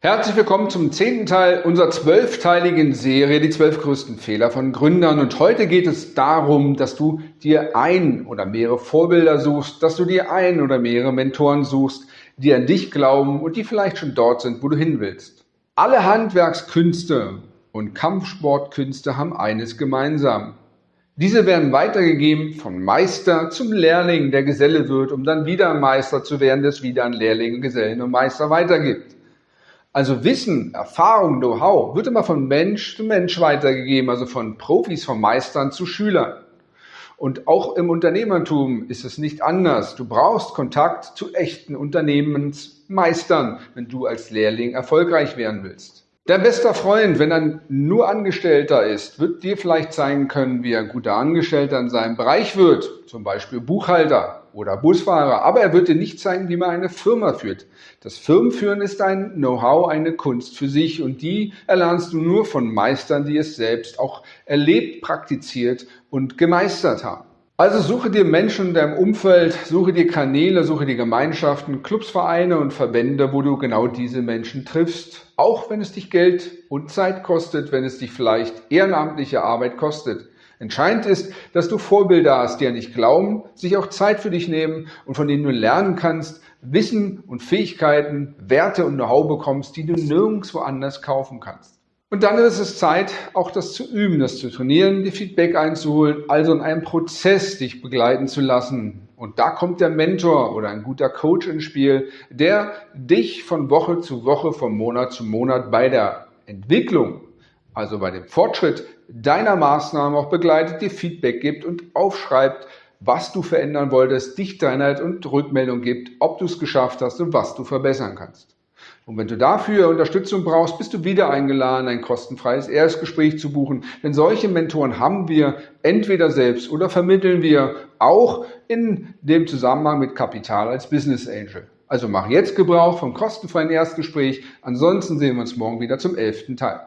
Herzlich willkommen zum zehnten Teil unserer zwölfteiligen Serie Die zwölf größten Fehler von Gründern. Und heute geht es darum, dass du dir ein oder mehrere Vorbilder suchst, dass du dir ein oder mehrere Mentoren suchst, die an dich glauben und die vielleicht schon dort sind, wo du hin willst. Alle Handwerkskünste und Kampfsportkünste haben eines gemeinsam. Diese werden weitergegeben vom Meister zum Lehrling, der Geselle wird, um dann wieder Meister zu werden, der es wieder an Lehrling, Gesellen und Meister weitergibt. Also Wissen, Erfahrung, Know-how wird immer von Mensch zu Mensch weitergegeben, also von Profis, von Meistern zu Schülern. Und auch im Unternehmertum ist es nicht anders. Du brauchst Kontakt zu echten Unternehmensmeistern, wenn du als Lehrling erfolgreich werden willst. Dein bester Freund, wenn er nur Angestellter ist, wird dir vielleicht zeigen können, wie er ein guter Angestellter in seinem Bereich wird, zum Beispiel Buchhalter oder Busfahrer, aber er wird dir nicht zeigen, wie man eine Firma führt. Das Firmenführen ist ein Know-how, eine Kunst für sich und die erlernst du nur von Meistern, die es selbst auch erlebt, praktiziert und gemeistert haben. Also suche dir Menschen in deinem Umfeld, suche dir Kanäle, suche dir Gemeinschaften, Clubs, Vereine und Verbände, wo du genau diese Menschen triffst. Auch wenn es dich Geld und Zeit kostet, wenn es dich vielleicht ehrenamtliche Arbeit kostet. Entscheidend ist, dass du Vorbilder hast, die an dich glauben, sich auch Zeit für dich nehmen und von denen du lernen kannst, Wissen und Fähigkeiten, Werte und Know-how bekommst, die du nirgendwo anders kaufen kannst. Und dann ist es Zeit, auch das zu üben, das zu trainieren, die Feedback einzuholen, also in einem Prozess dich begleiten zu lassen. Und da kommt der Mentor oder ein guter Coach ins Spiel, der dich von Woche zu Woche, von Monat zu Monat bei der Entwicklung also bei dem Fortschritt deiner Maßnahme auch begleitet, dir Feedback gibt und aufschreibt, was du verändern wolltest, dich Einheit und Rückmeldung gibt, ob du es geschafft hast und was du verbessern kannst. Und wenn du dafür Unterstützung brauchst, bist du wieder eingeladen, ein kostenfreies Erstgespräch zu buchen. Denn solche Mentoren haben wir entweder selbst oder vermitteln wir auch in dem Zusammenhang mit Kapital als Business Angel. Also mach jetzt Gebrauch vom kostenfreien Erstgespräch. Ansonsten sehen wir uns morgen wieder zum elften Teil.